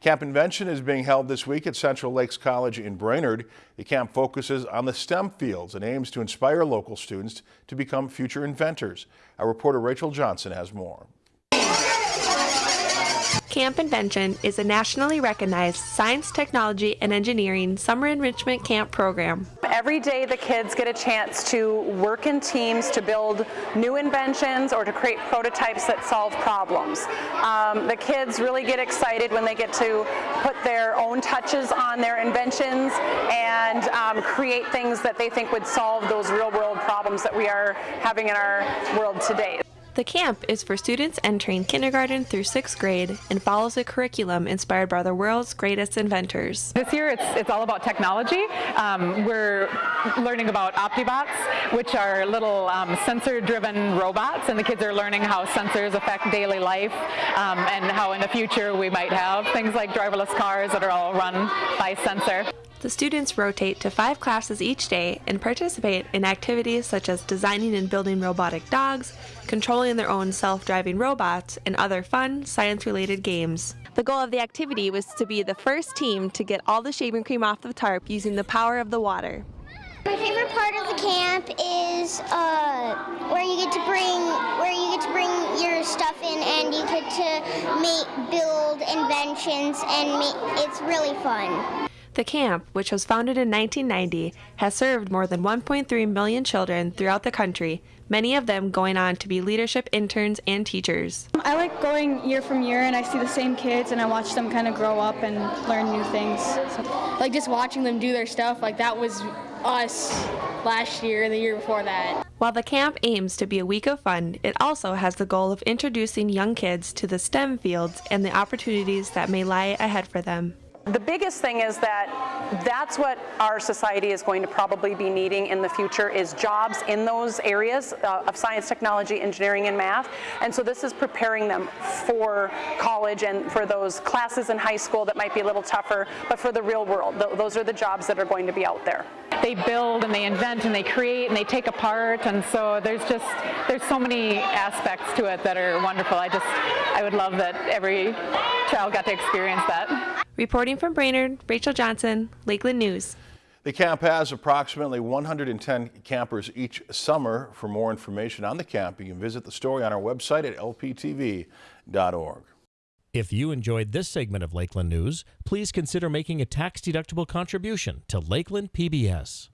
Camp Invention is being held this week at Central Lakes College in Brainerd. The camp focuses on the STEM fields and aims to inspire local students to become future inventors. Our reporter Rachel Johnson has more. Camp Invention is a nationally recognized science, technology, and engineering summer enrichment camp program. Every day the kids get a chance to work in teams to build new inventions or to create prototypes that solve problems. Um, the kids really get excited when they get to put their own touches on their inventions and um, create things that they think would solve those real world problems that we are having in our world today. The camp is for students entering kindergarten through sixth grade and follows a curriculum inspired by the world's greatest inventors. This year it's, it's all about technology. Um, we're learning about Optibots, which are little um, sensor-driven robots, and the kids are learning how sensors affect daily life um, and how in the future we might have things like driverless cars that are all run by sensor. The students rotate to five classes each day and participate in activities such as designing and building robotic dogs, controlling their own self-driving robots, and other fun, science-related games. The goal of the activity was to be the first team to get all the shaving cream off the tarp using the power of the water. My favorite part of the camp is uh, where you get to bring where you get to bring your stuff in and you get to make build inventions and make, it's really fun. The camp, which was founded in 1990, has served more than 1.3 million children throughout the country, many of them going on to be leadership interns and teachers. I like going year from year and I see the same kids and I watch them kind of grow up and learn new things. So, like just watching them do their stuff, like that was us last year and the year before that. While the camp aims to be a week of fun, it also has the goal of introducing young kids to the STEM fields and the opportunities that may lie ahead for them. The biggest thing is that that's what our society is going to probably be needing in the future is jobs in those areas uh, of science, technology, engineering, and math. And so this is preparing them for college and for those classes in high school that might be a little tougher, but for the real world. Th those are the jobs that are going to be out there. They build and they invent and they create and they take apart and so there's just, there's so many aspects to it that are wonderful. I just, I would love that every child got to experience that. Reporting from Brainerd, Rachel Johnson, Lakeland News. The camp has approximately 110 campers each summer. For more information on the camp, you can visit the story on our website at lptv.org. If you enjoyed this segment of Lakeland News, please consider making a tax-deductible contribution to Lakeland PBS.